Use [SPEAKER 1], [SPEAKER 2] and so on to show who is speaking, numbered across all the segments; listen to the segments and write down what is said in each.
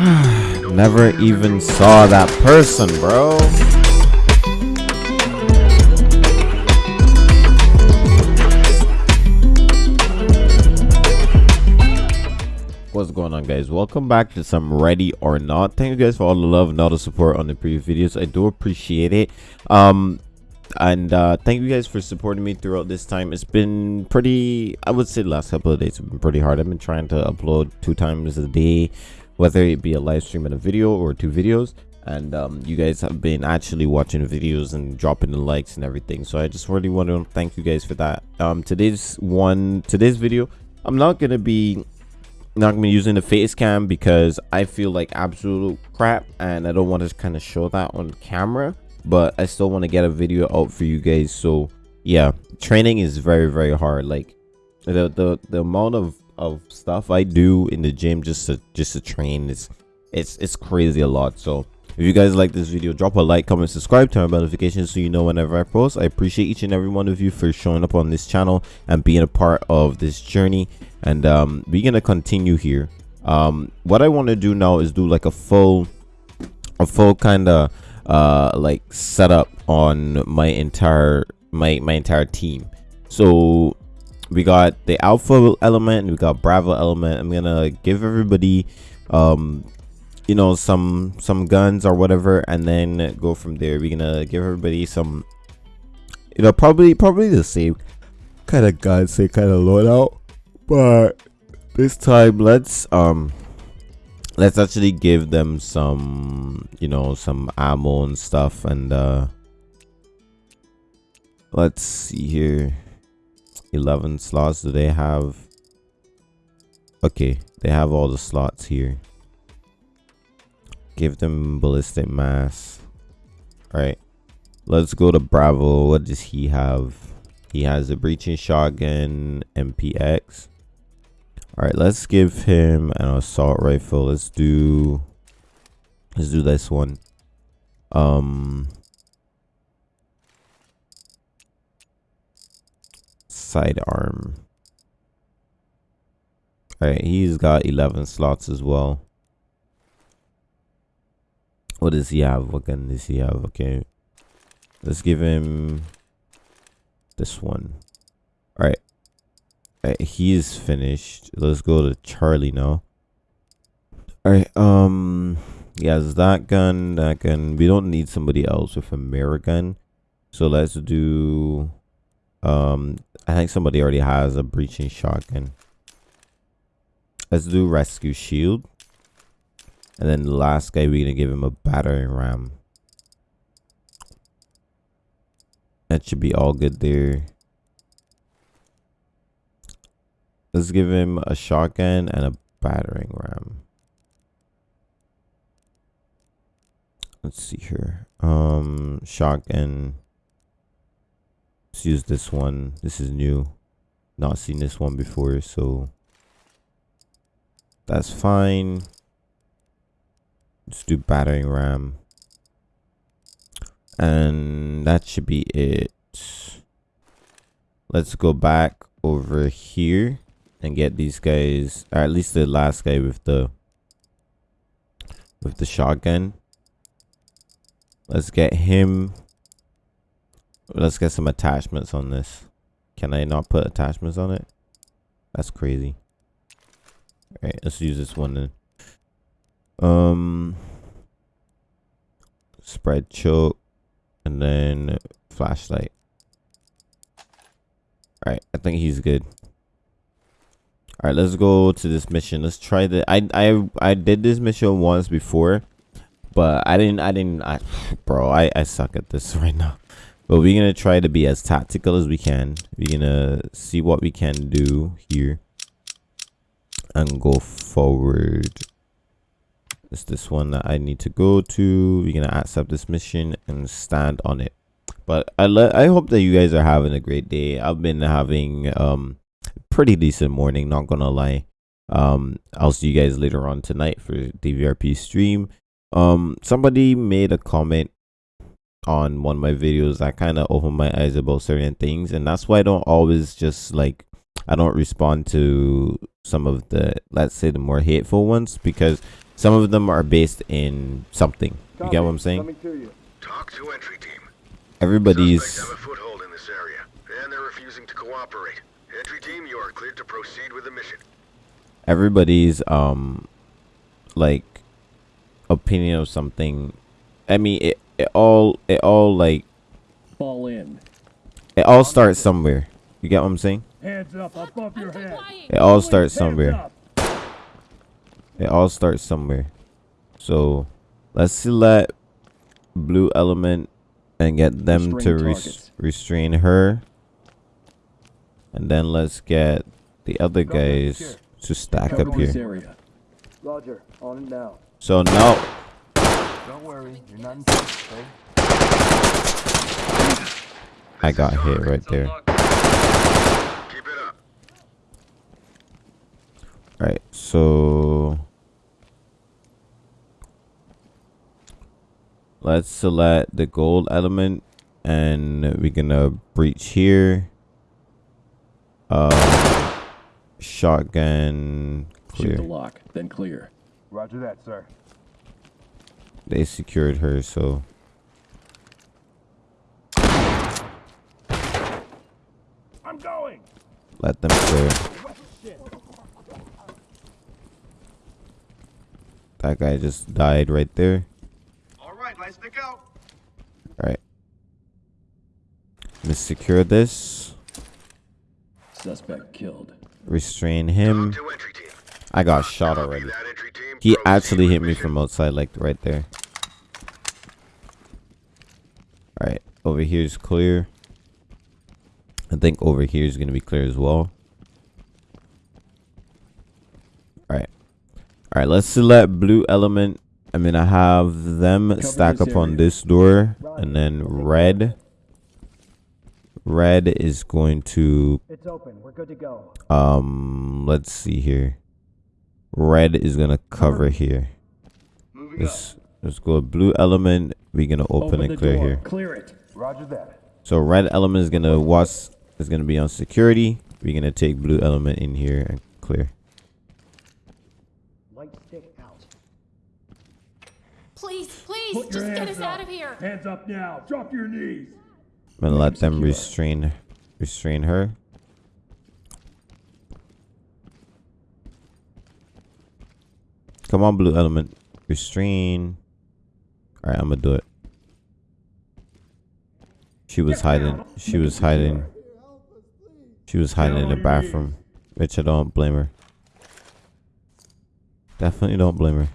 [SPEAKER 1] Never even saw that person, bro. What's going on guys? Welcome back to some ready or not. Thank you guys for all the love and all the support on the previous videos. I do appreciate it. Um and uh thank you guys for supporting me throughout this time it's been pretty i would say the last couple of days have been pretty hard i've been trying to upload two times a day whether it be a live stream and a video or two videos. And um, you guys have been actually watching videos and dropping the likes and everything. So i just really want to thank you guys for that. Um today's one today's video i'm not gonna be not gonna be using the face cam because i feel like absolute crap and i don't want to kind of show that on camera but i still want to get a video out for you guys. So yeah training is very very hard. Like the the, the amount of of stuff i do in the gym just to just to train. Is it's it's crazy a lot. So if you guys like this video drop a like comment subscribe turn on notifications so you know whenever i post. I appreciate each and every one of you for showing up on this channel and being a part of this journey. And um we're gonna continue here. Um what i want to do now is do like a full a full kind of uh like setup on my entire my my entire team. So we got the alpha element we got bravo element. I'm gonna give everybody um you know some some guns or whatever and then go from there. We're gonna give everybody some you know probably probably the same kind of guns they kind of load out but this time let's um let's actually give them some you know some ammo and stuff. And uh let's see here 11 slots. Do they have okay they have all the slots here. Give them ballistic mass. All right let's go to bravo. What does he have? He has a breaching shotgun mpx all right let's give him an assault rifle. Let's do let's do this one. Um sidearm. All right he's got 11 slots as well. What does he have? What gun does he have? Okay. Let's give him this one. All right. Uh, he's finished. Let's go to charlie now. All right um yes that gun that gun. We don't need somebody else with a mirror gun. So let's do um i think somebody already has a breaching shotgun let's do rescue shield and then the last guy we're gonna give him a battering ram that should be all good there Let's give him a shotgun and a battering ram. Let's see here. Um, shotgun. Let's use this one. This is new. Not seen this one before, so that's fine. Let's do battering ram. And that should be it. Let's go back over here and get these guys or at least the last guy with the with the shotgun let's get him let's get some attachments on this. Can i not put attachments on it? That's crazy. All right let's use this one then. Um spread choke and then flashlight. All right i think he's good. All right let's go to this mission. Let's try the i i i did this mission once before but i didn't i didn't I, bro i i suck at this right now but we're gonna try to be as tactical as we can. We're gonna see what we can do here and go forward. It's this one that i need to go to. We're gonna accept this mission and stand on it. But i i hope that you guys are having a great day. I've been having um pretty decent morning, not gonna lie. Um, I'll see you guys later on tonight for DVRP stream. Um, somebody made a comment on one of my videos i kind of open my eyes about certain things, and that's why I don't always just like I don't respond to some of the let's say the more hateful ones because some of them are based in something. You get what I'm saying?
[SPEAKER 2] Coming to you.
[SPEAKER 3] TOC to entry team.
[SPEAKER 1] Everybody's
[SPEAKER 3] have a foothold in this area, and they're refusing to cooperate. Entry team, you are cleared to proceed with the mission.
[SPEAKER 1] everybody's um like opinion of something. I mean, it, it all it all like
[SPEAKER 4] Fall in.
[SPEAKER 1] it all starts somewhere. You get what I'm saying?
[SPEAKER 4] Hands up above your
[SPEAKER 5] I'm
[SPEAKER 4] head.
[SPEAKER 1] It all starts somewhere. It all starts somewhere. So let's select blue element and get them to
[SPEAKER 4] Restrain
[SPEAKER 1] res- restrain her. And then let's get the other guys to stack
[SPEAKER 4] Cover
[SPEAKER 1] up here.
[SPEAKER 2] Roger. On it now.
[SPEAKER 1] So now
[SPEAKER 2] Don't worry. You're not in touch, okay?
[SPEAKER 1] I got hit right there.
[SPEAKER 3] Keep it up.
[SPEAKER 1] Right, so let's select the gold element and we're gonna breach here. Um, shotgun
[SPEAKER 4] Shoot the
[SPEAKER 1] clear.
[SPEAKER 4] lock, then clear.
[SPEAKER 2] Roger that, sir.
[SPEAKER 1] They secured her, so
[SPEAKER 4] I'm going.
[SPEAKER 1] let them clear. That guy just died right there.
[SPEAKER 3] All right, let's stick out.
[SPEAKER 1] Alright. Let's secure this.
[SPEAKER 4] Suspect killed.
[SPEAKER 1] Restrain him.
[SPEAKER 3] TOC to entry team.
[SPEAKER 1] I got shot already.
[SPEAKER 3] that, entry team.
[SPEAKER 1] He actually hit me from outside, like right there. Alright, over here is clear. I think over here is going to be clear as well. Alright. Alright, let's select blue element. I'm going to have them
[SPEAKER 4] Cover
[SPEAKER 1] stack
[SPEAKER 4] this
[SPEAKER 1] up on this door. And then red. Red is going to
[SPEAKER 2] It's open. We're good to go.
[SPEAKER 1] um let's see here red is gonna cover here
[SPEAKER 3] Moving
[SPEAKER 1] let's let's go blue element we're gonna open,
[SPEAKER 4] Open
[SPEAKER 1] and clear
[SPEAKER 4] door.
[SPEAKER 1] here
[SPEAKER 4] Clear it.
[SPEAKER 2] Roger that.
[SPEAKER 1] so red element is gonna watch is gonna be on security we're gonna take blue element in here and clear
[SPEAKER 2] Light stick out.
[SPEAKER 5] Please, please,
[SPEAKER 4] Put
[SPEAKER 5] just get us
[SPEAKER 4] up.
[SPEAKER 5] out of here.
[SPEAKER 4] Hands up now. Drop your knees.
[SPEAKER 1] i'm gonna let them restrain restrain her come on blue element restrain all right i'm gonna do it she was hiding she was hiding she was hiding in the bathroom which i don't blame her definitely don't blame her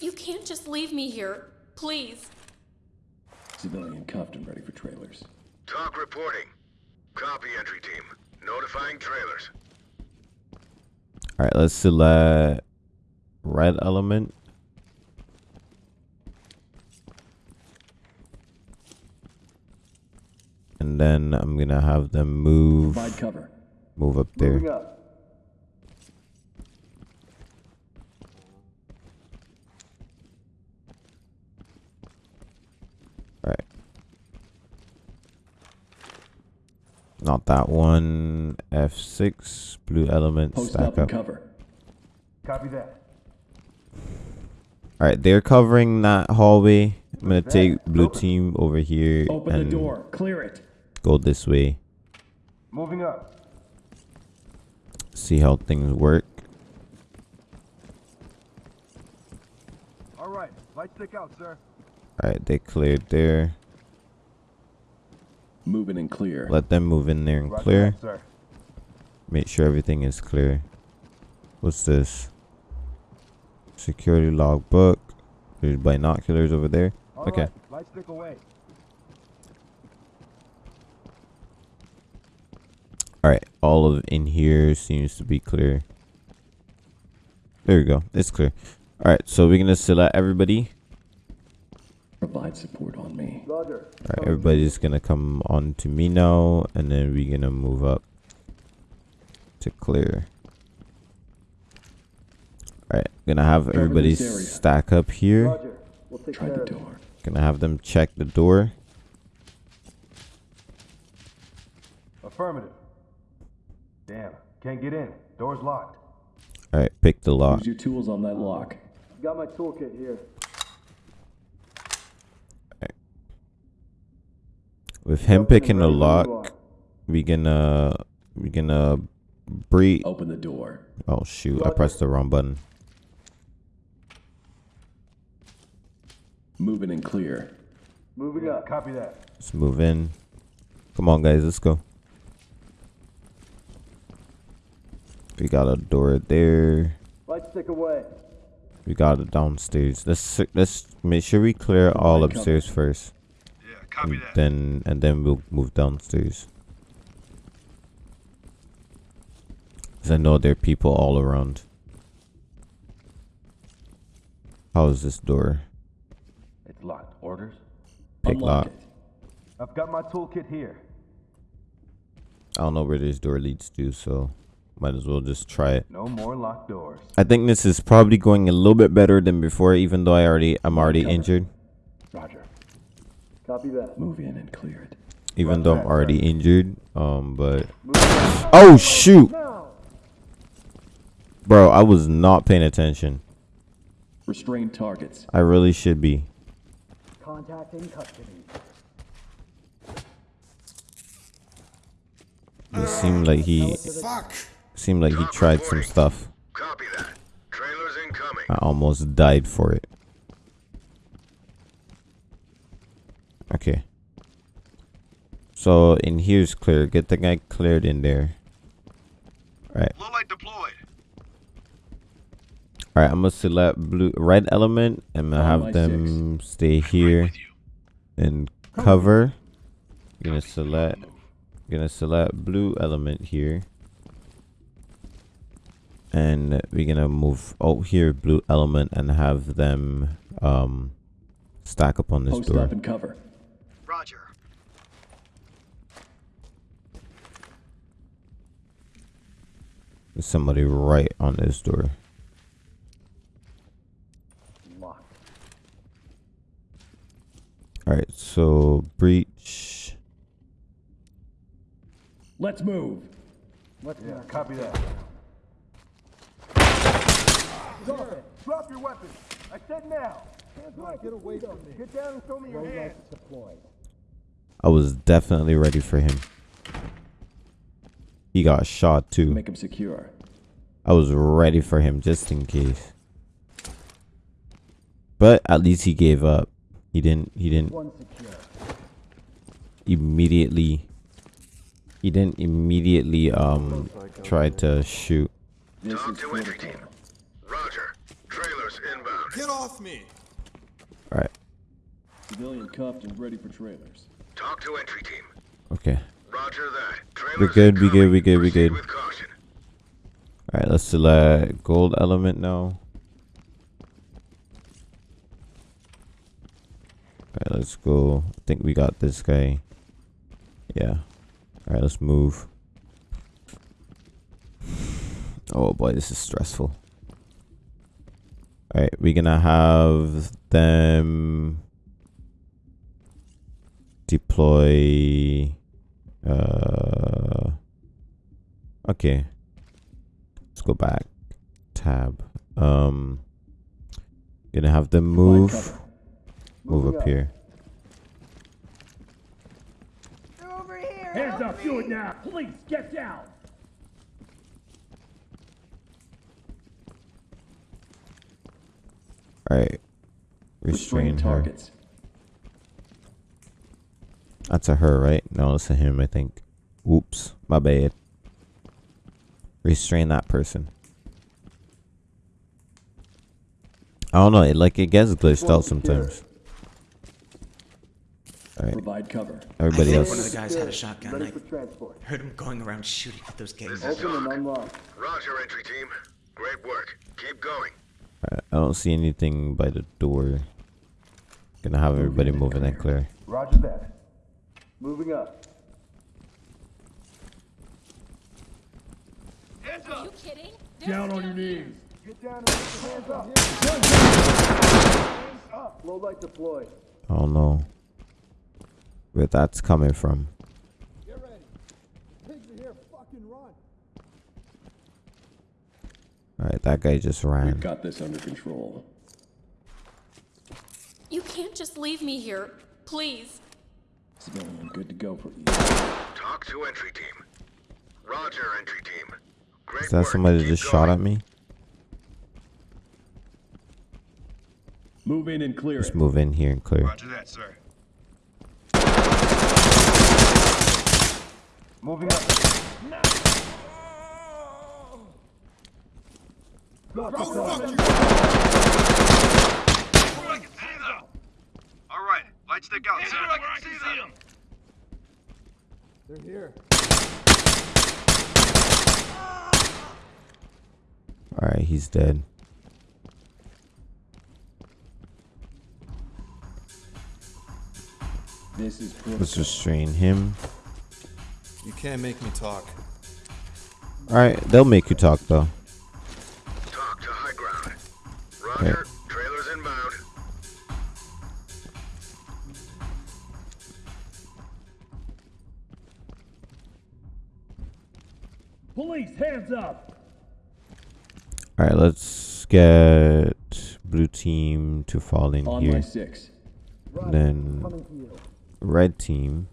[SPEAKER 5] You can't just leave me here. Please.
[SPEAKER 4] Civilian cuffed and ready for trailers.
[SPEAKER 3] TOC reporting. Copy, entry team. Notifying trailers.
[SPEAKER 1] all right let's select red element and then i'm gonna have them move
[SPEAKER 4] cover.
[SPEAKER 1] move up there
[SPEAKER 2] up.
[SPEAKER 1] Right. Not that one. F6. Blue element.
[SPEAKER 4] Post
[SPEAKER 1] stack
[SPEAKER 4] up
[SPEAKER 1] up.
[SPEAKER 4] cover.
[SPEAKER 2] Copy that.
[SPEAKER 1] Alright, they're covering that hallway. I'm gonna take blue team over here
[SPEAKER 4] Open the door. Clear it.
[SPEAKER 1] Go this way.
[SPEAKER 2] Moving up.
[SPEAKER 1] See how things work.
[SPEAKER 2] All right. Light stick out, sir.
[SPEAKER 1] Alright, they cleared there.
[SPEAKER 4] Moving and clear.
[SPEAKER 1] Let them move in there and
[SPEAKER 2] Roger
[SPEAKER 1] clear.
[SPEAKER 2] that, sir.
[SPEAKER 1] Make sure everything is clear. What's this? Security logbook. There's binoculars over there.
[SPEAKER 2] All
[SPEAKER 1] Okay.
[SPEAKER 2] right, Light stick away.
[SPEAKER 1] Alright, all of in here seems to be clear. There we go. It's clear. Alright, so we're gonna select everybody.
[SPEAKER 4] Provide support on me.
[SPEAKER 2] Roger.
[SPEAKER 1] Alright, everybody's gonna come on to me now, and then we're gonna move up to clear. Alright, gonna have everybody stack up here.
[SPEAKER 2] Roger. We'll take
[SPEAKER 4] Try the door.
[SPEAKER 1] Gonna have them check the door.
[SPEAKER 2] Affirmative. Damn. Can't get in. Door's locked.
[SPEAKER 1] Alright, pick the lock.
[SPEAKER 4] Use your tools on that lock.
[SPEAKER 2] Got my toolkit here.
[SPEAKER 1] With him picking the
[SPEAKER 2] Ready when you
[SPEAKER 1] lock,
[SPEAKER 2] are.
[SPEAKER 1] we gonna uh, we gonna uh, breed.
[SPEAKER 4] Open the door.
[SPEAKER 1] Oh shoot! I pressed the wrong button.
[SPEAKER 4] Moving and clear.
[SPEAKER 2] Moving up. Copy that.
[SPEAKER 1] Let's move in. Come on, guys. Let's go. We got a door there.
[SPEAKER 2] Light stick away.
[SPEAKER 1] We got it downstairs. Let's let's make sure we clear all
[SPEAKER 4] Provide cover.
[SPEAKER 1] upstairs first.
[SPEAKER 3] Yeah, copy
[SPEAKER 1] and
[SPEAKER 3] that.
[SPEAKER 1] then and then we'll move downstairs. 'Cause I know there are people all around. How is this door?
[SPEAKER 2] It's locked. Orders?
[SPEAKER 1] Pick
[SPEAKER 4] Unlock
[SPEAKER 1] lock.
[SPEAKER 4] it.
[SPEAKER 2] I've got my toolkit here.
[SPEAKER 1] I don't know where this door leads to, so might as well just try it.
[SPEAKER 2] No more locked doors.
[SPEAKER 1] I think this is probably going a little bit better than before, even though I already I'm already
[SPEAKER 4] cover.
[SPEAKER 1] injured.
[SPEAKER 2] Roger. Copy that.
[SPEAKER 4] Move in and clear it.
[SPEAKER 1] Even though I'm already injured. Um but Oh shoot! Bro, I was not paying attention.
[SPEAKER 4] Restrained targets.
[SPEAKER 1] I really should be.
[SPEAKER 2] Contact in custody.
[SPEAKER 1] It seemed like he
[SPEAKER 3] Fuck!
[SPEAKER 1] Seemed like he tried some stuff.
[SPEAKER 3] Copy that. Trailers incoming.
[SPEAKER 1] I almost died for it. Okay. So in here's clear. Get the guy cleared in there. Right.
[SPEAKER 3] Low light deployed.
[SPEAKER 1] Alright, I'm gonna select blue red element and I'm gonna
[SPEAKER 4] On my
[SPEAKER 1] have them stay here
[SPEAKER 3] With you.
[SPEAKER 1] and cover. Gonna select I'm gonna select blue element here. And we're gonna move out here blue element and have them um stack up on this
[SPEAKER 4] Post
[SPEAKER 1] door.
[SPEAKER 4] up and cover.
[SPEAKER 3] Roger.
[SPEAKER 1] There's somebody right on this door.
[SPEAKER 2] Locked.
[SPEAKER 1] Alright, so breach.
[SPEAKER 4] Let's move.
[SPEAKER 2] What's yeah, copy that. Drop. Drop your weapon. I said now. Hands. Get away from me. Get down and show me your hands.
[SPEAKER 1] I was definitely ready for him. He got shot too.
[SPEAKER 4] Make him secure.
[SPEAKER 1] I was ready for him just in case. But at least he gave up. He didn't he didn't immediately he didn't immediately um try to shoot.
[SPEAKER 4] TOC
[SPEAKER 3] to entry team. Roger. Trailers inbound.
[SPEAKER 6] Get off me!
[SPEAKER 1] Alright,
[SPEAKER 4] Civilian cuffed and ready for trailers.
[SPEAKER 3] TOC to entry team.
[SPEAKER 1] okay.
[SPEAKER 3] Roger that. Trailers
[SPEAKER 1] We're good, we good,
[SPEAKER 3] incoming.
[SPEAKER 1] we good, we
[SPEAKER 3] Proceed
[SPEAKER 1] good. Alright, let's select gold element now. Alright, let's go. I think we got this guy. Yeah. Alright, let's move. Oh boy, this is stressful. Alright, we're gonna have them deploy uh okay let's go back tab um gonna have them move move
[SPEAKER 2] Moving
[SPEAKER 1] up
[SPEAKER 2] up.
[SPEAKER 1] here
[SPEAKER 4] Hands up, do it now. Please get down.
[SPEAKER 1] all right
[SPEAKER 4] Restrain
[SPEAKER 1] restrain her
[SPEAKER 4] targets.
[SPEAKER 1] that's a her right no it's a him i think oops my bad restrain that person i don't know it like it gets glitched out sometimes all right
[SPEAKER 4] Provide cover.
[SPEAKER 1] everybody
[SPEAKER 6] I think
[SPEAKER 1] else
[SPEAKER 6] one of the guys had a shotgun.
[SPEAKER 2] Ready
[SPEAKER 6] I
[SPEAKER 2] for transport.
[SPEAKER 6] heard him going around shooting at those
[SPEAKER 3] This
[SPEAKER 6] games.
[SPEAKER 3] is
[SPEAKER 2] Open and
[SPEAKER 3] Doc.
[SPEAKER 2] unlock.
[SPEAKER 3] Roger, entry team. Great work. Keep going.
[SPEAKER 1] Alright, I don't see anything by the door. Gonna have everybody moving and clear.
[SPEAKER 2] Roger that. Moving up.
[SPEAKER 5] Are you kidding?
[SPEAKER 4] Down on your knees.
[SPEAKER 2] Get down and put your hands up. Hands up. Low light deployed.
[SPEAKER 1] I don't know where that's coming from.
[SPEAKER 2] Get ready. Pigs are here. Fucking run.
[SPEAKER 1] Alright, that guy just ran.
[SPEAKER 4] We've
[SPEAKER 1] ran.
[SPEAKER 4] got this under control.
[SPEAKER 5] Can't just leave me here. Please.
[SPEAKER 4] Civilian good to go for you.
[SPEAKER 3] TOC to entry team. Roger, entry team. Great
[SPEAKER 1] Is that
[SPEAKER 3] work.
[SPEAKER 1] somebody that
[SPEAKER 3] Keep
[SPEAKER 1] just shot at me?
[SPEAKER 4] Move in and clear
[SPEAKER 1] Just move in here and clear.
[SPEAKER 2] Roger that, sir. Moving up. All right, light stick out, sir. I can see them. They're here.
[SPEAKER 1] Alright, he's dead.
[SPEAKER 4] This is proof.
[SPEAKER 1] Let's restrain him.
[SPEAKER 7] You can't make me talk.
[SPEAKER 1] Alright, they'll make you talk though.
[SPEAKER 3] TOC to high ground. Roger. Trailers
[SPEAKER 1] Alright, let's get blue team to fall in
[SPEAKER 4] On
[SPEAKER 1] here. Then red team.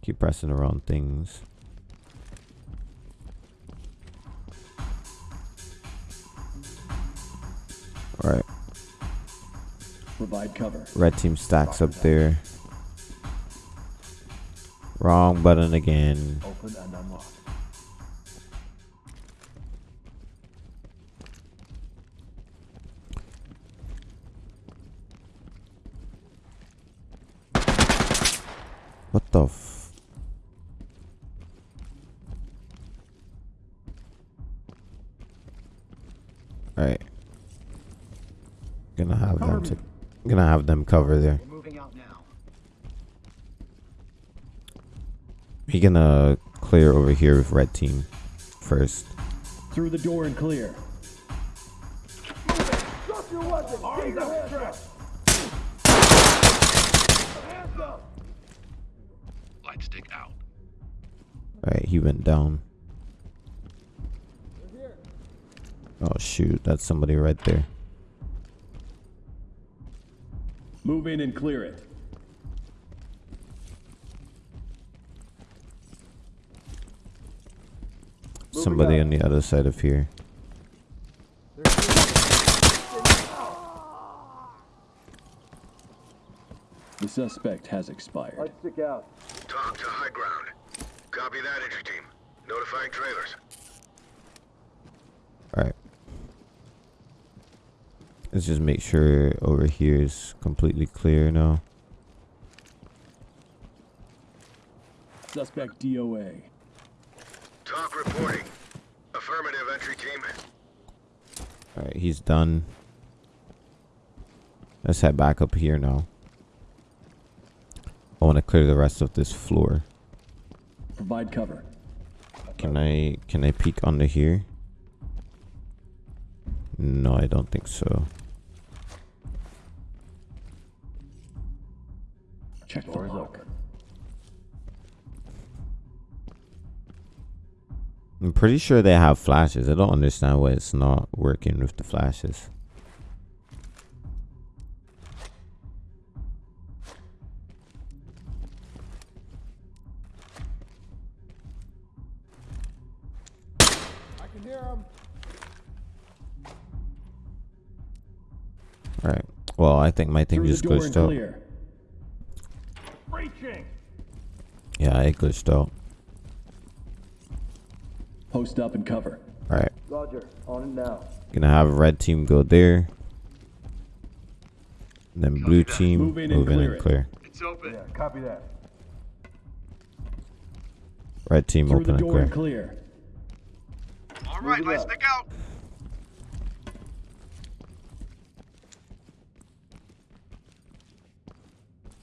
[SPEAKER 1] Keep pressing around things. Alright,
[SPEAKER 4] Provide cover.
[SPEAKER 1] red team stacks up there. Wrong button again. Alright. Gonna have them to gonna have them cover there.
[SPEAKER 3] Moving out now.
[SPEAKER 1] We gonna clear over here with red team first.
[SPEAKER 4] Through the door and clear.
[SPEAKER 2] Drop your weapon. Get your hands up. Hands up.
[SPEAKER 3] Light stick out.
[SPEAKER 1] Alright, he went down. Oh shoot, that's somebody right there.
[SPEAKER 4] Move in and clear it.
[SPEAKER 1] Somebody on the other side of here.
[SPEAKER 4] The suspect has expired.
[SPEAKER 2] Light stick out.
[SPEAKER 3] TOC to high ground. Copy that, entry team. Notifying trailers.
[SPEAKER 1] Let's just make sure over here is completely clear now.
[SPEAKER 4] Suspect DOA.
[SPEAKER 3] TOC reporting. Affirmative, entry team.
[SPEAKER 1] Alright, he's done. Let's head back up here now. I want to clear the rest of this floor.
[SPEAKER 4] Provide cover.
[SPEAKER 1] Can I can I peek under here? No, I don't think so.
[SPEAKER 4] Check the lock.
[SPEAKER 1] I'm pretty sure they have flashes. I don't understand why it's not working with the flashes.
[SPEAKER 2] I can hear him.
[SPEAKER 1] Alright. Well, I think my thing
[SPEAKER 4] Through
[SPEAKER 1] just
[SPEAKER 4] door and
[SPEAKER 1] glitched out. Yeah, it glitched out.
[SPEAKER 4] Post up and cover.
[SPEAKER 1] Alright.
[SPEAKER 2] Roger. On it now.
[SPEAKER 1] Gonna have red team go there. And then blue team
[SPEAKER 4] Move in and
[SPEAKER 1] in
[SPEAKER 4] clear
[SPEAKER 1] and
[SPEAKER 4] it.
[SPEAKER 1] clear.
[SPEAKER 2] It's open. Yeah, copy that.
[SPEAKER 1] Red team
[SPEAKER 4] Through
[SPEAKER 1] open
[SPEAKER 4] the
[SPEAKER 1] and clear.
[SPEAKER 4] and clear.
[SPEAKER 2] All right, light stick out.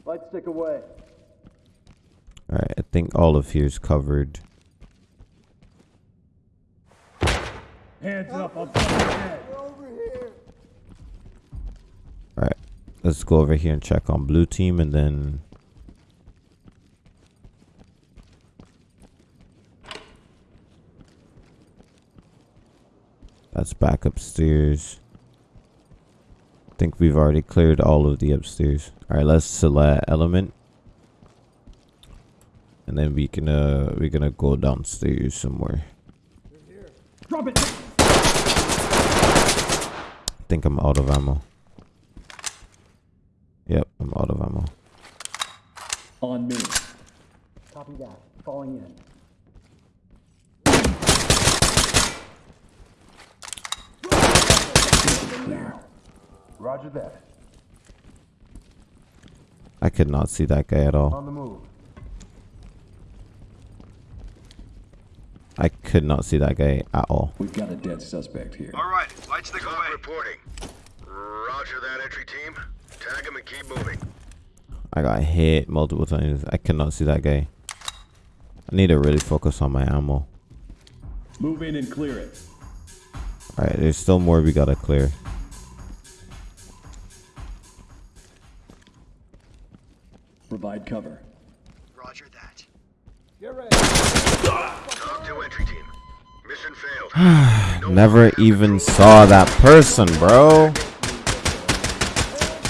[SPEAKER 2] Light stick away.
[SPEAKER 1] Alright, I think all of here's covered.
[SPEAKER 2] Hands up. I'll bust.
[SPEAKER 1] Alright. Let's go over here and check on blue team and then That's back upstairs. I think we've already cleared all of the upstairs. All right, let's select element, and then we can uh we're gonna go downstairs somewhere.
[SPEAKER 2] Drop it!
[SPEAKER 1] I think I'm out of ammo. Yep, I'm out of ammo.
[SPEAKER 4] On me.
[SPEAKER 8] Copy that. Falling in.
[SPEAKER 2] Roger that.
[SPEAKER 1] I could not see that guy at all.
[SPEAKER 2] On the move.
[SPEAKER 1] I could not see that guy at all.
[SPEAKER 4] We've got a dead suspect here.
[SPEAKER 3] All right, lights the way. reporting. Roger that, entry team. Tag him and keep moving.
[SPEAKER 1] I got hit multiple times. I cannot see that guy. I need to really focus on my ammo.
[SPEAKER 4] Move in and clear it.
[SPEAKER 1] Alright, there's still more we gotta clear.
[SPEAKER 4] Provide cover.
[SPEAKER 3] Roger that.
[SPEAKER 2] Get ready.
[SPEAKER 1] Never even saw that person, bro.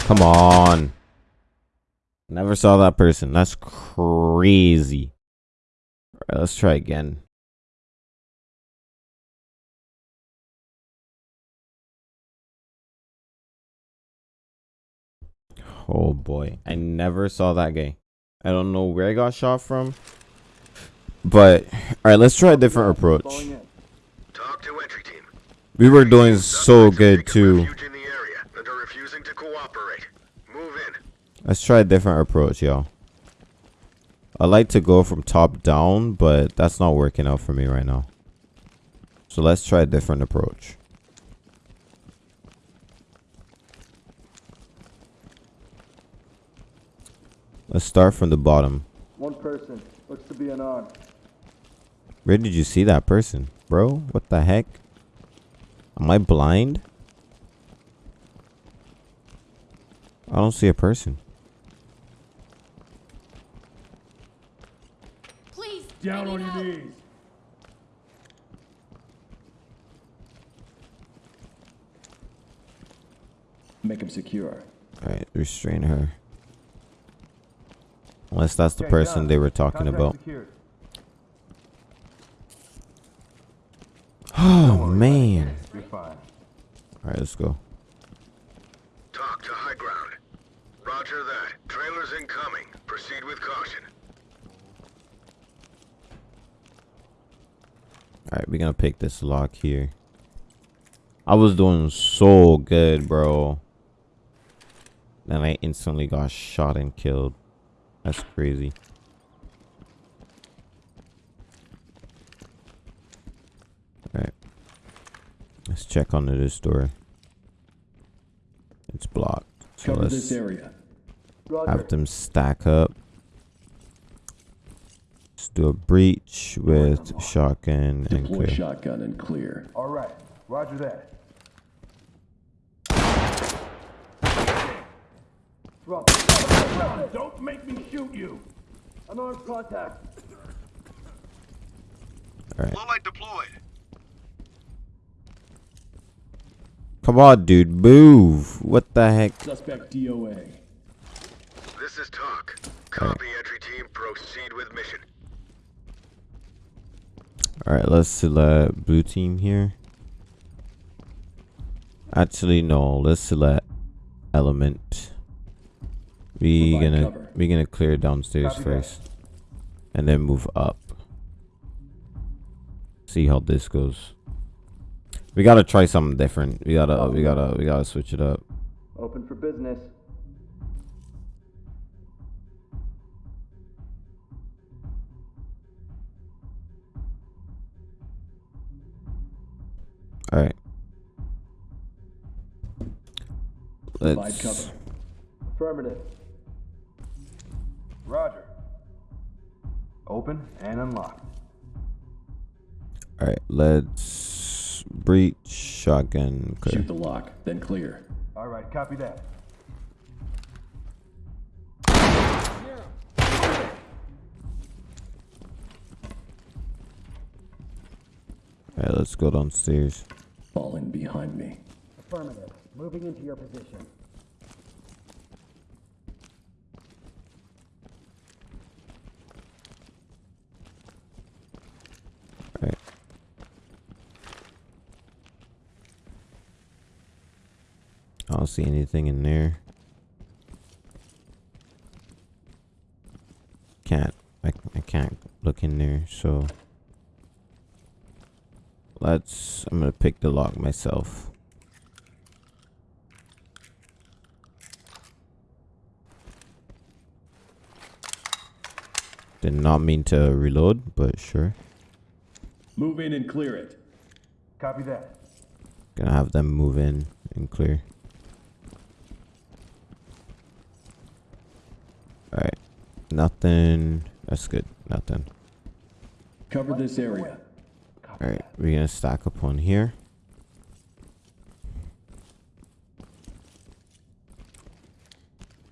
[SPEAKER 1] Come on. Never saw that person. That's crazy. Let's try again. Oh boy. I never saw that guy. I don't know where I got shot from. But alright, let's try a different approach.
[SPEAKER 3] TOC to entry team.
[SPEAKER 1] We were doing so good too.
[SPEAKER 3] refuge in the area and are refusing to cooperate. Move in.
[SPEAKER 1] Let's try a different approach, y'all. I like to go from top down, but that's not working out for me right now. So let's try a different approach. Let's start from the bottom.
[SPEAKER 2] One person. Looks to be unarmed.
[SPEAKER 1] Where did you see that person, bro? What the heck? Am I blind? I don't see a person.
[SPEAKER 5] Please.
[SPEAKER 2] Down on your knees.
[SPEAKER 4] Make him secure.
[SPEAKER 1] Alright, restrain her. Unless that's the
[SPEAKER 2] Okay,
[SPEAKER 1] person
[SPEAKER 2] done.
[SPEAKER 1] they were talking
[SPEAKER 2] Contract
[SPEAKER 1] about. Oh man. Alright, let's go.
[SPEAKER 3] TOC to high ground. Roger that. Trailers incoming. Proceed with caution.
[SPEAKER 1] Alright, we're gonna pick this lock here. I was doing so good, bro. Then I instantly got shot and killed. That's crazy. Let's check under this door. It's blocked. So
[SPEAKER 4] Cover
[SPEAKER 1] let's
[SPEAKER 4] this area.
[SPEAKER 2] Roger.
[SPEAKER 1] have them stack up. Let's do a breach with shotgun and
[SPEAKER 4] Deploy
[SPEAKER 1] clear.
[SPEAKER 4] shotgun and clear.
[SPEAKER 2] All right. Roger that. Don't make me shoot you. Unarmed contact.
[SPEAKER 1] Alright.
[SPEAKER 3] Low light deployed.
[SPEAKER 1] Come on, dude, move. What the heck?
[SPEAKER 4] Suspect DOA.
[SPEAKER 3] This is TOC. Copy entry team. Proceed with mission.
[SPEAKER 1] Alright, let's select blue team here. Actually, no, let's select element. We
[SPEAKER 4] Provide
[SPEAKER 1] gonna
[SPEAKER 4] cover.
[SPEAKER 1] we gonna clear downstairs
[SPEAKER 2] Copy that.
[SPEAKER 1] first, and then move up. See how this goes. We gotta try something different. We gotta we oh. gotta we gotta switch it up.
[SPEAKER 2] Open for business.
[SPEAKER 1] Alright. Let's
[SPEAKER 4] cover.
[SPEAKER 2] Affirmative. Roger. Open and unlock.
[SPEAKER 1] alright. Let's breach shotgun clear.
[SPEAKER 4] Shoot the lock, then clear.
[SPEAKER 2] All right. Copy that.
[SPEAKER 1] Alright, let's go downstairs.
[SPEAKER 4] Falling behind me.
[SPEAKER 8] Affirmative. Moving into your position.
[SPEAKER 1] Don't see anything in there. Can't I, I can't look in there, so let's I'm gonna pick the lock myself. Did not mean to reload, but sure.
[SPEAKER 4] Move in and clear it.
[SPEAKER 2] Copy that.
[SPEAKER 1] Gonna have them move in and clear. Alright. Nothing. That's good. Nothing.
[SPEAKER 4] Cover this area.
[SPEAKER 1] Alright. We're gonna stack up on here.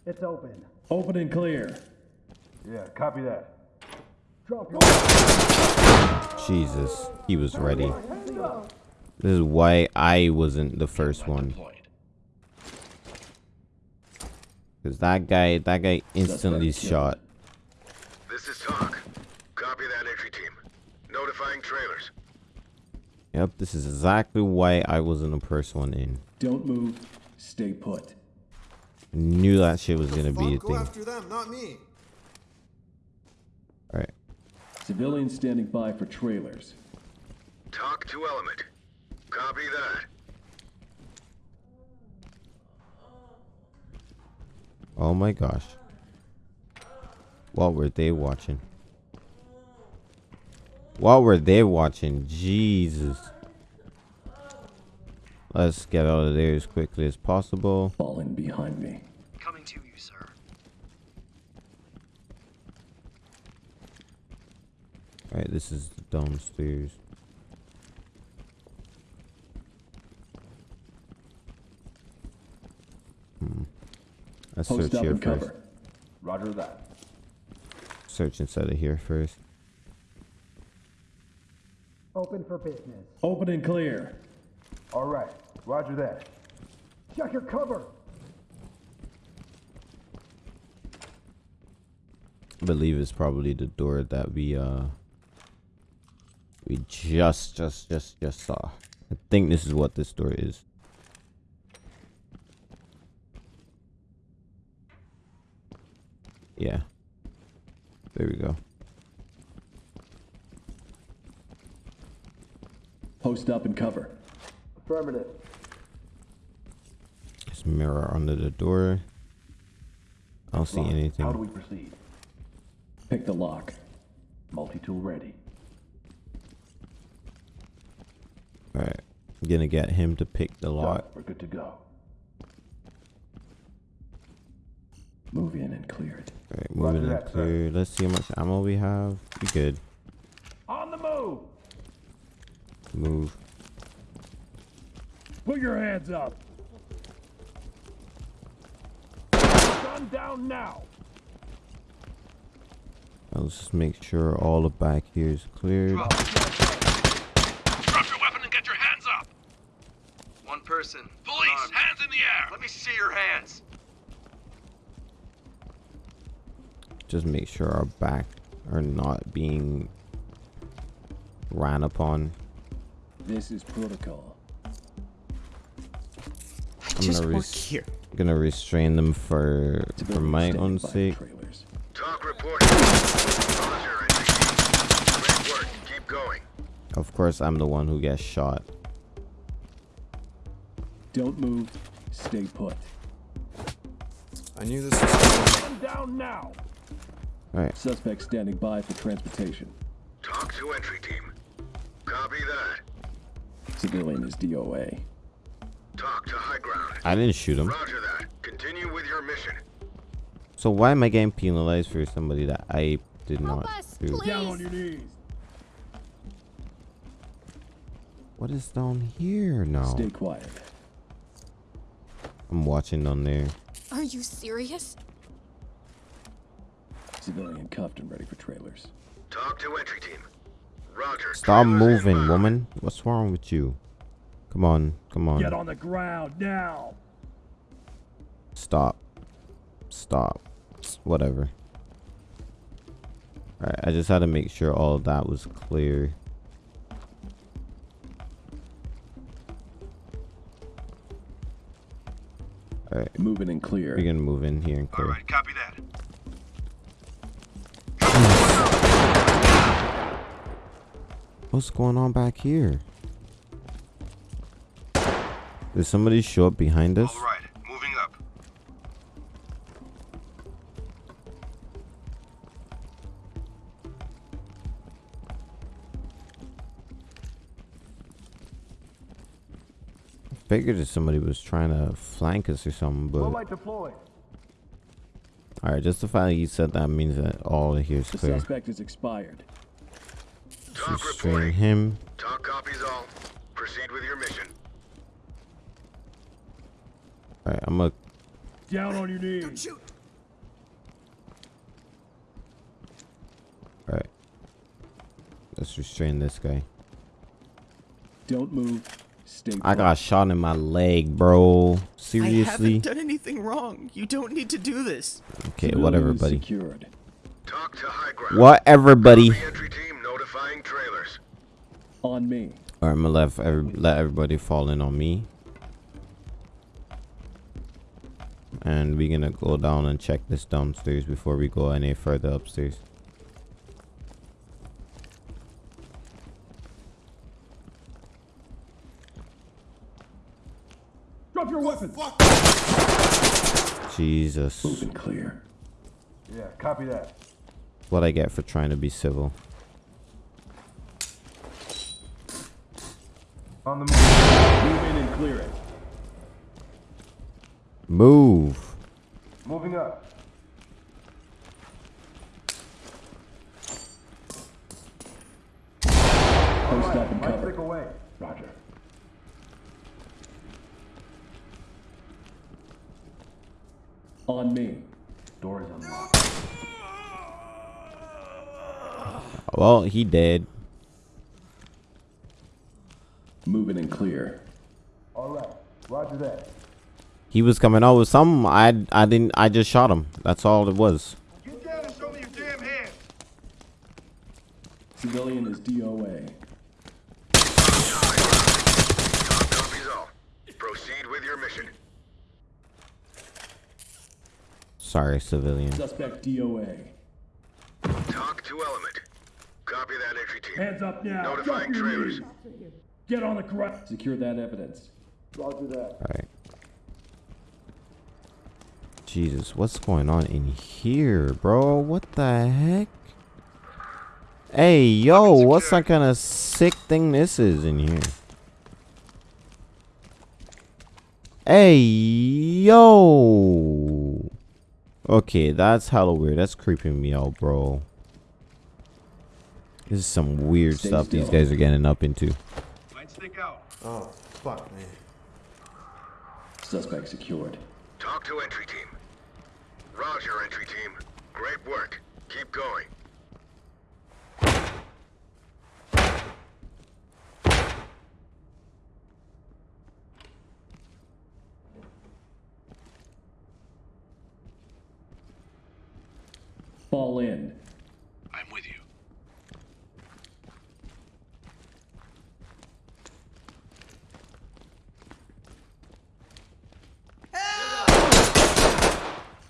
[SPEAKER 8] It's open.
[SPEAKER 4] Open and clear.
[SPEAKER 2] Yeah, copy that.
[SPEAKER 8] Drop your
[SPEAKER 1] Jesus. He was ready. This is why I wasn't the first one. Because that guy, that guy instantly
[SPEAKER 4] Suspect
[SPEAKER 1] shot.
[SPEAKER 3] This is TOC. Copy that entry team. Notifying trailers.
[SPEAKER 1] Yep, this is exactly why I wasn't the first one in.
[SPEAKER 4] Don't move. Stay put.
[SPEAKER 1] Knew that shit was gonna be a
[SPEAKER 7] go
[SPEAKER 1] thing.
[SPEAKER 7] after them, not me.
[SPEAKER 1] Alright.
[SPEAKER 4] Civilians standing by for trailers.
[SPEAKER 3] TOC to Element. Copy that.
[SPEAKER 1] Oh my gosh. What were they watching? What were they watching? Jesus. Let's get out of there as quickly as possible.
[SPEAKER 4] Falling behind me.
[SPEAKER 9] Coming to you, sir.
[SPEAKER 1] Alright, this is the downstairs. Hmm. Let's
[SPEAKER 4] Post
[SPEAKER 1] search
[SPEAKER 4] up
[SPEAKER 1] here
[SPEAKER 4] and
[SPEAKER 1] first.
[SPEAKER 4] cover.
[SPEAKER 2] Roger that.
[SPEAKER 1] Search inside of here first.
[SPEAKER 8] open for business.
[SPEAKER 4] Open and clear.
[SPEAKER 2] All right. Roger that.
[SPEAKER 8] Check your cover.
[SPEAKER 1] I believe it's probably the door that we uh we just just just just saw. I think this is what this door is. Yeah. There we go.
[SPEAKER 4] Post up and cover.
[SPEAKER 2] Affirmative.
[SPEAKER 1] There's a mirror under the door. I don't see anything.
[SPEAKER 2] How do we proceed?
[SPEAKER 4] Pick the lock.
[SPEAKER 2] Multi-tool ready.
[SPEAKER 1] Alright. I'm gonna get him to pick the lock.
[SPEAKER 2] We're good to go.
[SPEAKER 4] Move in and clear it.
[SPEAKER 1] Alright, moving in
[SPEAKER 2] that, sir.
[SPEAKER 1] Let's see how much ammo we have. We good.
[SPEAKER 2] On the move.
[SPEAKER 1] Move.
[SPEAKER 2] Put your hands up. Gun down now.
[SPEAKER 1] Let's just make sure all the back here is cleared.
[SPEAKER 9] Drop your weapon and get your hands up! One person. Police, hands in the air! Let me see your hands!
[SPEAKER 1] Just make sure our back are not being ran upon.
[SPEAKER 4] This is protocol.
[SPEAKER 6] I
[SPEAKER 1] I'm
[SPEAKER 6] just
[SPEAKER 1] gonna
[SPEAKER 6] work here.
[SPEAKER 1] gonna restrain them for for my own sake.
[SPEAKER 4] Trailers.
[SPEAKER 3] TOC reporting. Roger, entry team. Great work. Keep going.
[SPEAKER 1] Of course, I'm the one who gets shot.
[SPEAKER 4] Don't move. Stay put.
[SPEAKER 7] I knew this was coming.
[SPEAKER 2] Gun down now.
[SPEAKER 1] All right,
[SPEAKER 4] Suspect standing by for transportation.
[SPEAKER 3] TOC to entry team. Copy that.
[SPEAKER 4] Civilian is DOA.
[SPEAKER 3] TOC to high ground.
[SPEAKER 1] I didn't shoot him.
[SPEAKER 3] Roger that. Continue with your mission.
[SPEAKER 1] So why am I getting penalized for somebody that I did
[SPEAKER 5] Help
[SPEAKER 1] not
[SPEAKER 5] us,
[SPEAKER 1] shoot?
[SPEAKER 5] please.
[SPEAKER 2] knees.
[SPEAKER 1] What is down here now?
[SPEAKER 4] Stay quiet.
[SPEAKER 1] I'm watching down there.
[SPEAKER 5] Are you serious?
[SPEAKER 4] Civilian cuffed and ready for trailers.
[SPEAKER 3] TOC to entry team. Roger.
[SPEAKER 1] Stop moving, woman. What's wrong with you? Come on, come on.
[SPEAKER 2] Get on the ground now.
[SPEAKER 1] Stop. Stop. Whatever. Alright, I just had to make sure all that was clear. Alright,
[SPEAKER 4] Moving and clear.
[SPEAKER 1] we're gonna move in here and clear.
[SPEAKER 9] Alright, copy that.
[SPEAKER 1] What's going on back here? Did somebody show up behind us?
[SPEAKER 9] Alright, moving up.
[SPEAKER 1] I Figured that somebody was trying to flank us or something, but alright, just the fact that you said that means that all of here is
[SPEAKER 4] The suspect is expired.
[SPEAKER 3] TOC
[SPEAKER 1] Restrain
[SPEAKER 3] reporting.
[SPEAKER 1] him.
[SPEAKER 3] TOC copies all. Proceed with your mission.
[SPEAKER 1] Alright, I'm gonna
[SPEAKER 2] Down on your knees. Don't shoot.
[SPEAKER 1] alright. Let's restrain this guy.
[SPEAKER 4] Don't move. Stay
[SPEAKER 1] I got shot in my leg, bro. Seriously?
[SPEAKER 6] I haven't done anything wrong. You don't need to do this.
[SPEAKER 1] Okay,
[SPEAKER 4] Civilian
[SPEAKER 1] whatever, buddy.
[SPEAKER 4] Secured.
[SPEAKER 3] TOC to high ground.
[SPEAKER 1] Whatever, buddy.
[SPEAKER 3] The entry team notifying trailers.
[SPEAKER 4] On me.
[SPEAKER 1] Alright, I'm gonna let, every, let everybody fall in on me. And we're gonna go down and check this downstairs before we go any further upstairs.
[SPEAKER 2] Drop your weapon.
[SPEAKER 1] Jesus.
[SPEAKER 4] Moving clear.
[SPEAKER 2] Yeah, copy that.
[SPEAKER 1] What I get for trying to be civil.
[SPEAKER 2] On the move.
[SPEAKER 4] Move in and clear it.
[SPEAKER 1] Move.
[SPEAKER 2] Moving up.
[SPEAKER 4] Post up and cover.
[SPEAKER 2] away. Roger.
[SPEAKER 4] On me.
[SPEAKER 2] Door is unlocked.
[SPEAKER 1] Well, he dead.
[SPEAKER 4] Moving and clear.
[SPEAKER 2] All right. Roger that.
[SPEAKER 1] He was coming out with something. I I didn't. I just shot him. That's all it was.
[SPEAKER 2] Get down and show me your damn hands.
[SPEAKER 4] Civilian is DOA.
[SPEAKER 3] Copies all. Proceed with your mission.
[SPEAKER 1] Sorry, civilian.
[SPEAKER 4] Suspect DOA.
[SPEAKER 3] TOC to element. Copy that entry team.
[SPEAKER 2] Hands up now.
[SPEAKER 3] Notifying
[SPEAKER 2] Drop your
[SPEAKER 3] trailers.
[SPEAKER 2] Knees. Get on the ground.
[SPEAKER 4] Secure that evidence.
[SPEAKER 2] Roger that.
[SPEAKER 1] Alright. Jesus, what's going on in here, bro? What the heck? Hey, yo, what's that kind of sick thing this is in here? Hey, yo. Okay, that's hella weird. That's creeping me out, bro. This is some weird
[SPEAKER 4] Stay
[SPEAKER 1] stuff these guys are getting up into.
[SPEAKER 9] Light stick out.
[SPEAKER 7] Oh, fuck me.
[SPEAKER 4] Suspect secured.
[SPEAKER 3] TOC to entry team. Roger, entry team. Great work. Keep going.
[SPEAKER 4] Fall in.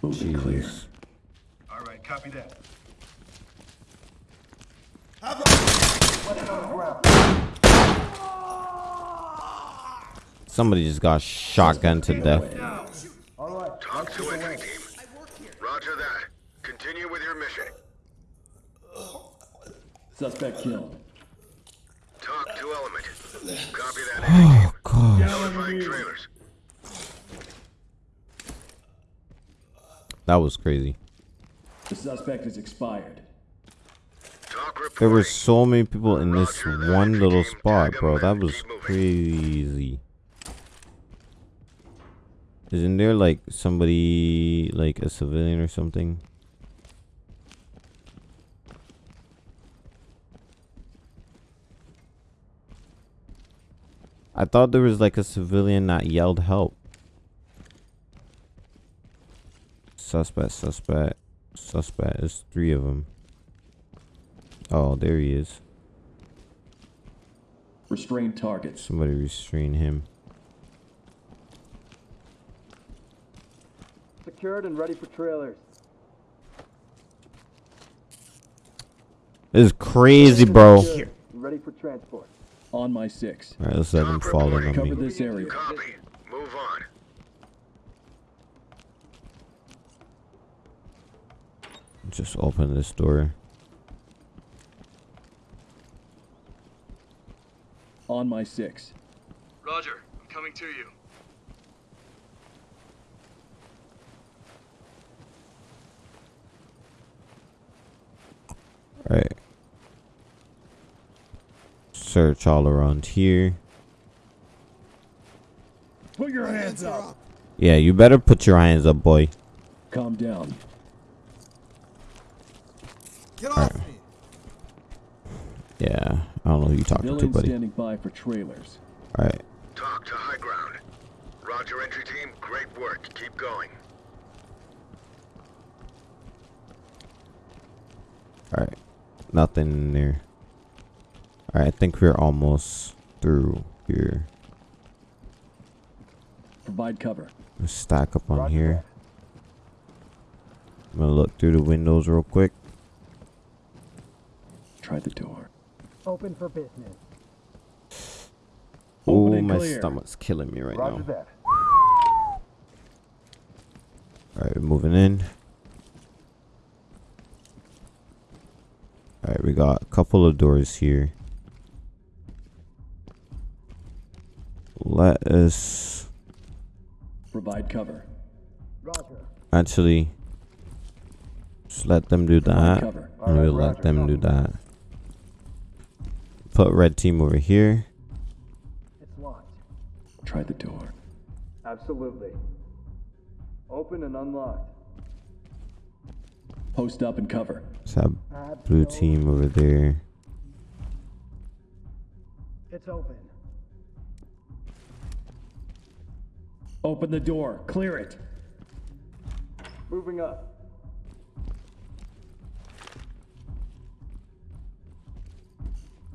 [SPEAKER 4] Moving clear.
[SPEAKER 1] Jesus.
[SPEAKER 9] Alright, copy that.
[SPEAKER 1] Somebody just got shotgun to death.
[SPEAKER 3] TOC to entry team. Roger that. Continue with your mission.
[SPEAKER 4] Suspect killed.
[SPEAKER 3] TOC to element. Copy that oh, entry team.
[SPEAKER 1] God.
[SPEAKER 3] Notifying trailers.
[SPEAKER 1] That was crazy.
[SPEAKER 4] The suspect is expired.
[SPEAKER 1] There were so many people in this one little spot, bro. That was crazy. Isn't there like somebody, like a civilian or something? I thought there was like a civilian that yelled help. Suspect, suspect, suspect. There's three of them. Oh, there he is.
[SPEAKER 4] Restrain targets.
[SPEAKER 1] Somebody restrain him.
[SPEAKER 8] secured and ready for trailers.
[SPEAKER 1] This is crazy, bro.
[SPEAKER 8] Secured Ready for transport.
[SPEAKER 4] On my six.
[SPEAKER 1] All right, let's let him
[SPEAKER 3] TOC
[SPEAKER 1] fall in
[SPEAKER 3] reporting.
[SPEAKER 1] on
[SPEAKER 4] Cover this area.
[SPEAKER 3] Copy. Move on.
[SPEAKER 1] Just open this door.
[SPEAKER 4] On my six.
[SPEAKER 9] Roger, I'm coming to you.
[SPEAKER 1] All right. Search all around here.
[SPEAKER 7] Put your hands up.
[SPEAKER 1] Yeah, you better put your hands up, boy.
[SPEAKER 4] Calm down.
[SPEAKER 7] Get off me.
[SPEAKER 1] Yeah, I don't know who you talking to, buddy.
[SPEAKER 4] standing by for trailers.
[SPEAKER 1] All right.
[SPEAKER 3] TOC to high ground. Roger, entry team. Great work. Keep going.
[SPEAKER 1] All right. Nothing in there. All right, I think we're almost through here.
[SPEAKER 4] Provide cover.
[SPEAKER 1] Let's stack up on
[SPEAKER 8] Roger
[SPEAKER 1] here. I'm gonna look through the windows real quick.
[SPEAKER 4] Try the door.
[SPEAKER 8] Open for business.
[SPEAKER 1] Oh, my
[SPEAKER 4] clear.
[SPEAKER 1] stomach's killing me right
[SPEAKER 2] Roger
[SPEAKER 1] now.
[SPEAKER 2] that.
[SPEAKER 1] All right, we're moving in. All right, we got a couple of doors here. Let us
[SPEAKER 4] Provide cover.
[SPEAKER 8] Roger.
[SPEAKER 1] actually just let them do that,
[SPEAKER 4] cover.
[SPEAKER 1] and we'll let them do that. Put red team over here.
[SPEAKER 8] It's locked.
[SPEAKER 4] Try the door.
[SPEAKER 8] Absolutely. Open and unlocked.
[SPEAKER 4] Post up and cover.
[SPEAKER 1] Let's have blue team over there.
[SPEAKER 8] It's open.
[SPEAKER 4] Open the door. Clear it.
[SPEAKER 8] Moving up.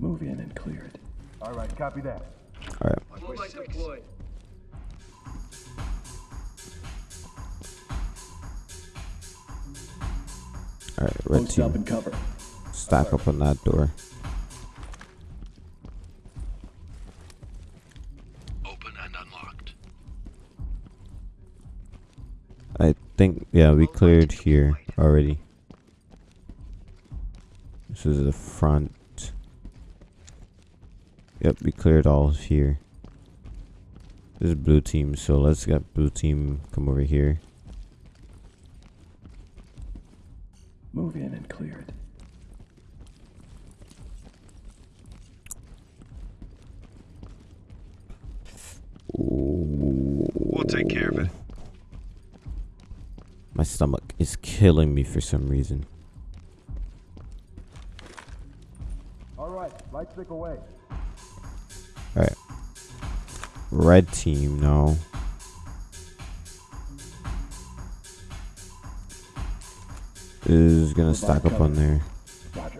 [SPEAKER 4] Move in and clear it.
[SPEAKER 2] All right, copy that.
[SPEAKER 1] All right.
[SPEAKER 9] On my six. Deployed.
[SPEAKER 1] All right, red
[SPEAKER 4] Post up
[SPEAKER 1] team.
[SPEAKER 4] and cover.
[SPEAKER 1] Stack up on that door.
[SPEAKER 9] Open and unlocked.
[SPEAKER 1] I think yeah, we cleared here already. This is the front. Yep, we cleared all of here. This is blue team, so let's get blue team come over here.
[SPEAKER 4] Move in and clear it.
[SPEAKER 9] We'll take care of it.
[SPEAKER 1] My stomach is killing me for some reason.
[SPEAKER 2] All right, light stick away.
[SPEAKER 1] Red team, no. Is gonna stack up on there.
[SPEAKER 4] Roger.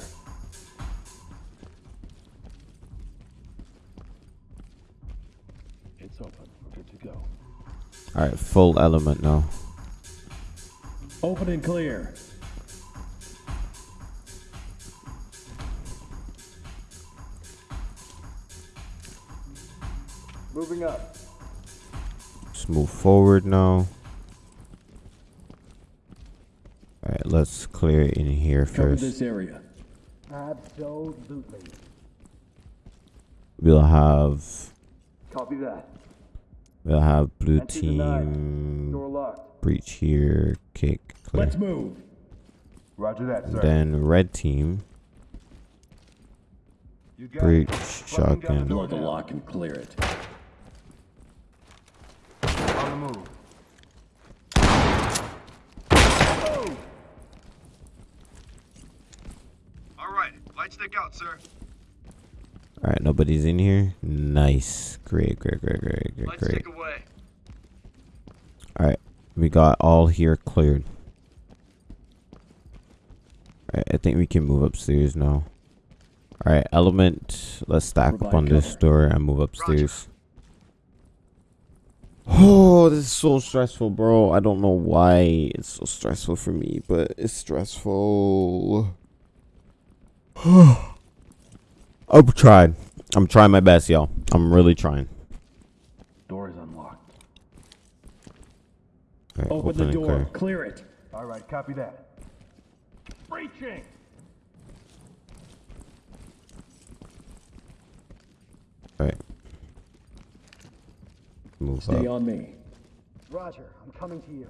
[SPEAKER 2] It's open. Good to go.
[SPEAKER 1] Alright, full element now.
[SPEAKER 4] Open and clear.
[SPEAKER 1] Move forward now. Alright, let's clear in here
[SPEAKER 4] Cover
[SPEAKER 1] first.
[SPEAKER 4] this area.
[SPEAKER 8] Absolutely.
[SPEAKER 1] We'll have
[SPEAKER 8] Copy that.
[SPEAKER 1] we'll have blue
[SPEAKER 8] Entry
[SPEAKER 1] team
[SPEAKER 8] Door locked.
[SPEAKER 1] breach here, kick clear.
[SPEAKER 4] Let's move.
[SPEAKER 2] Roger that, sir.
[SPEAKER 1] Then red team
[SPEAKER 2] you got
[SPEAKER 1] breach
[SPEAKER 2] Locking down the
[SPEAKER 1] shotgun.
[SPEAKER 2] door.
[SPEAKER 4] The lock and clear it.
[SPEAKER 2] On the move.
[SPEAKER 9] All right, light stick out, sir.
[SPEAKER 1] Alright, nobody's in here. Nice. Great, great, great, great, great,
[SPEAKER 9] Light
[SPEAKER 1] great.
[SPEAKER 9] stick away.
[SPEAKER 1] Alright, we got all here cleared. Alright, I think we can move upstairs now. Alright, element. Let's stack up
[SPEAKER 4] Provide
[SPEAKER 1] on this door and move upstairs. Oh, this is so stressful, bro. I don't know why it's so stressful for me, but it's stressful. I'm trying. I'm trying my best, y'all. I'm really trying.
[SPEAKER 4] Door is unlocked.
[SPEAKER 1] All right,
[SPEAKER 4] Open, the door.
[SPEAKER 1] clear.
[SPEAKER 4] Clear it.
[SPEAKER 2] All right, copy that. Breaching!
[SPEAKER 1] All right. Move
[SPEAKER 4] Stay
[SPEAKER 1] up.
[SPEAKER 4] on me.
[SPEAKER 8] Roger, I'm coming to you.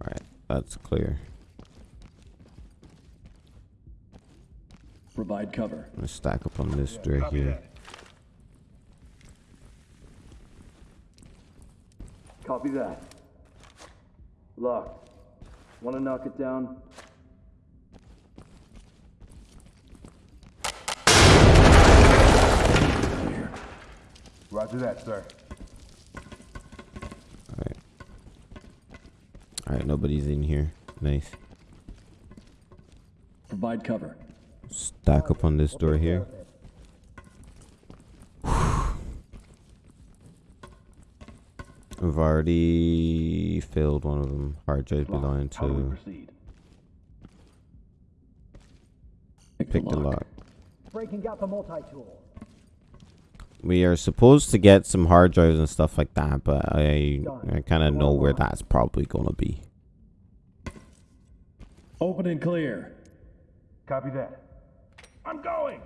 [SPEAKER 1] All right, that's clear.
[SPEAKER 4] Provide cover.
[SPEAKER 1] I'm gonna stack up on this door
[SPEAKER 2] Copy
[SPEAKER 1] here.
[SPEAKER 2] that.
[SPEAKER 8] Copy that. Locked. Want to knock it down?
[SPEAKER 2] Roger that, sir.
[SPEAKER 1] All right. All right, nobody's in here. Nice.
[SPEAKER 4] Provide cover.
[SPEAKER 1] Stack up on this door here. I've already filled one of them. Hard drive belonging
[SPEAKER 4] How do we
[SPEAKER 1] to
[SPEAKER 4] proceed?
[SPEAKER 1] pick the lock.
[SPEAKER 8] Breaking out the multi-tool.
[SPEAKER 1] We are supposed to get some hard drives and stuff like that, but I I kind of know where that's probably gonna be.
[SPEAKER 4] Open and clear.
[SPEAKER 2] Copy that. I'm going!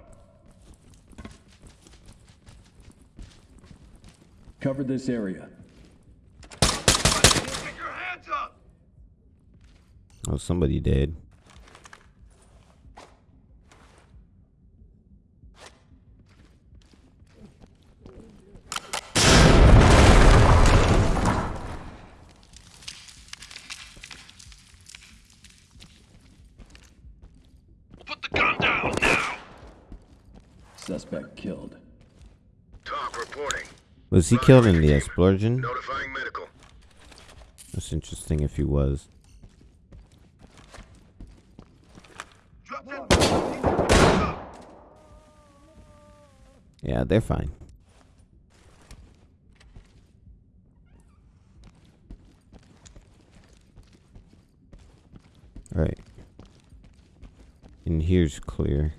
[SPEAKER 4] Cover this area.
[SPEAKER 9] Get your hands up!
[SPEAKER 1] Oh, somebody did.
[SPEAKER 9] Put the gun down now!
[SPEAKER 4] Suspect killed.
[SPEAKER 3] TOC reporting.
[SPEAKER 1] Was he killed in the explosion?
[SPEAKER 3] Notifying medical.
[SPEAKER 1] That's interesting if he was. Yeah, they're fine. Alright. And here's clear.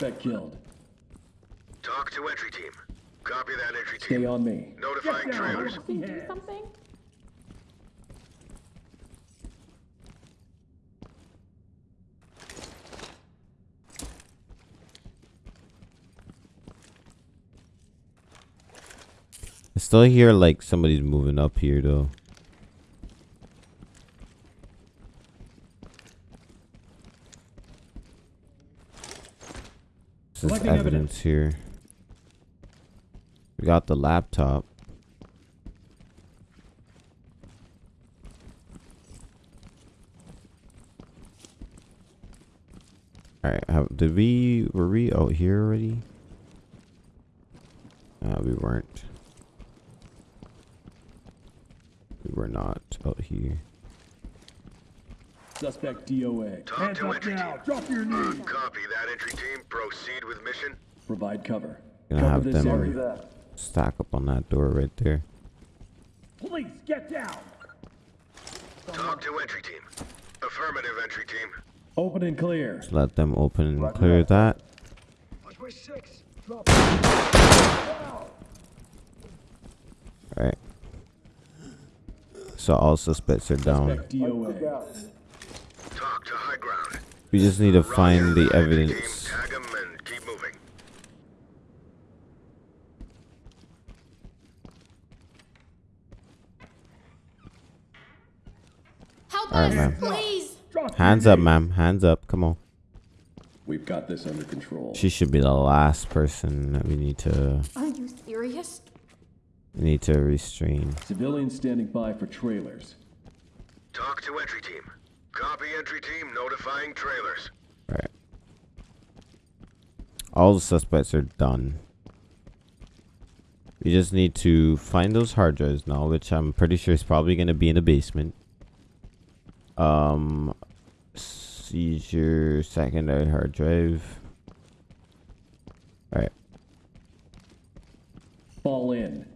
[SPEAKER 4] Suspect killed.
[SPEAKER 3] TOC to entry team. Copy that entry
[SPEAKER 4] Stay
[SPEAKER 3] team.
[SPEAKER 4] on me.
[SPEAKER 3] Notifying trailers.
[SPEAKER 5] Can you do something?
[SPEAKER 1] I still hear like somebody's moving up here though. This is
[SPEAKER 4] Collecting
[SPEAKER 1] evidence
[SPEAKER 4] evidence.
[SPEAKER 1] here. We got the laptop. Alright, how did we were we out here already? Uh, we weren't. We were not out here.
[SPEAKER 4] Suspect DOA.
[SPEAKER 3] TOC to entry
[SPEAKER 2] now.
[SPEAKER 3] team.
[SPEAKER 2] Drop your knees.
[SPEAKER 3] Copy that entry team. Proceed with mission.
[SPEAKER 4] Provide cover.
[SPEAKER 1] Gonna
[SPEAKER 4] cover
[SPEAKER 1] have
[SPEAKER 4] this
[SPEAKER 1] them
[SPEAKER 4] area.
[SPEAKER 8] That.
[SPEAKER 1] stack up on that door right there.
[SPEAKER 2] Police, get down!
[SPEAKER 3] TOC to entry team. Affirmative entry team.
[SPEAKER 4] Open and clear.
[SPEAKER 1] Just let them open and clear that.
[SPEAKER 3] Watch my.
[SPEAKER 1] Alright. So all suspects are down.
[SPEAKER 3] TOC to high ground.
[SPEAKER 1] We just need to find the
[SPEAKER 3] Roger that, entry team.
[SPEAKER 1] evidence.
[SPEAKER 3] Tag 'em and keep moving.
[SPEAKER 5] Help
[SPEAKER 1] All right,
[SPEAKER 5] us,
[SPEAKER 1] ma'am. Hands up, ma'am. Hands up. Come on.
[SPEAKER 4] We've got this under control.
[SPEAKER 1] She should be the last person that we need to
[SPEAKER 5] Are you serious?
[SPEAKER 1] we need to restrain.
[SPEAKER 4] Civilians standing by for trailers.
[SPEAKER 3] TOC to entry team. Copy entry team. Notifying trailers.
[SPEAKER 1] Alright. All the suspects are done. We just need to find those hard drives now, which I'm pretty sure is probably going to be in the basement. Um, seizure secondary hard drive. All right.
[SPEAKER 4] Fall in.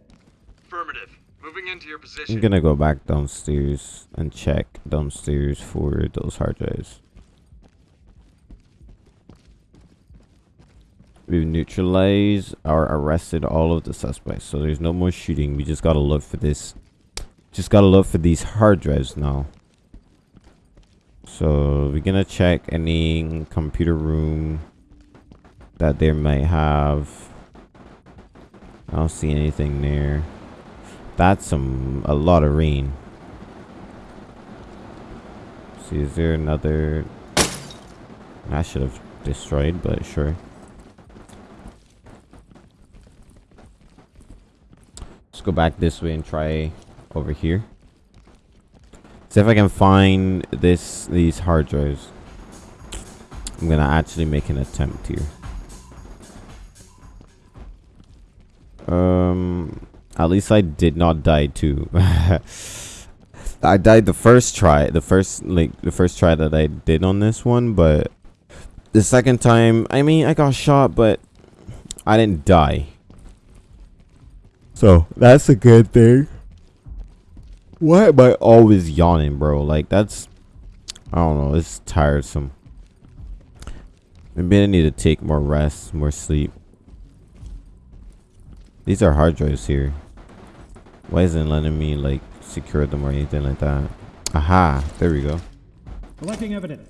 [SPEAKER 9] Affirmative. Moving into your position.
[SPEAKER 1] I'm gonna go back downstairs and check downstairs for those hard drives. We've neutralized or arrested all of the suspects, so there's no more shooting. We just gotta look for this. Just gotta look for these hard drives now. So we're gonna check any computer room that they might have. I don't see anything there. That's some a lot of rain. See, is there another? I should have destroyed, but sure. Let's go back this way and try over here. See if I can find this these hard drives. I'm gonna actually make an attempt here. Um, at least I did not die too. I died the first try, the first like the first try that I did on this one, but the second time, I mean, I got shot, but I didn't die. So that's a good thing. Why am I always yawning, bro? Like that's, I don't know, it's tiresome. Maybe I need to take more rest, more sleep. These are hard drives here. Why isn't letting me like secure them or anything like that? Aha, there we go.
[SPEAKER 10] Collecting evidence.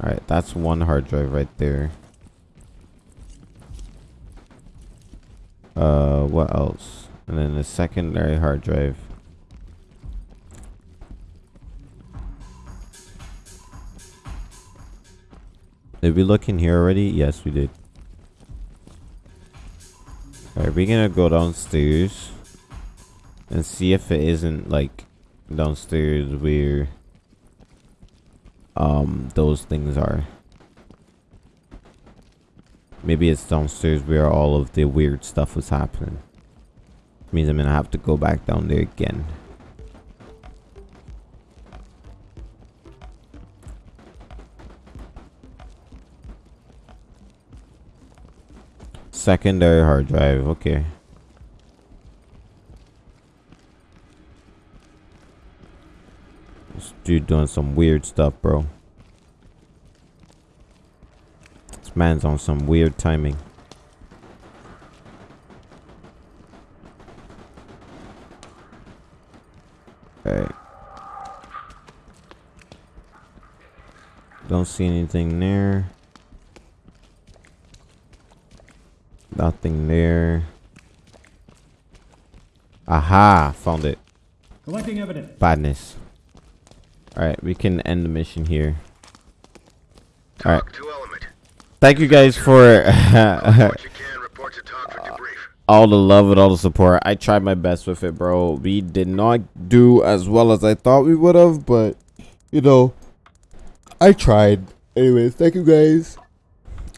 [SPEAKER 1] Alright, that's one hard drive right there. Uh, what else? And then the secondary hard drive. Did we look in here already? Yes, we did. Alright, we're gonna go downstairs and see if it isn't like downstairs where um those things are. Maybe it's downstairs where all of the weird stuff was happening. Means I'm gonna have to go back down there again. Secondary hard drive, okay. This dude doing some weird stuff, bro. This man's on some weird timing. Alright. Don't see anything there. Nothing there. Aha! Found it.
[SPEAKER 10] Collecting evidence.
[SPEAKER 1] Badness. Alright, we can end the mission here. Alright. Thank you guys for all the love and all the support. I tried my best with it, bro. We did not do as well as I thought we would have, but you know, I tried. Anyways, thank you guys.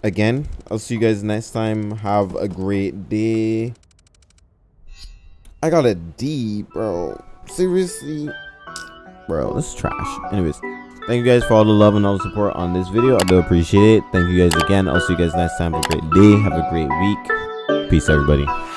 [SPEAKER 1] Again, I'll see you guys next time. Have a great day. I got a D, bro. Seriously? Bro, this is trash. Anyways, thank you guys for all the love and all the support on this video. I do appreciate it. Thank you guys again. I'll see you guys next time. Have a great day. Have a great week. Peace, everybody.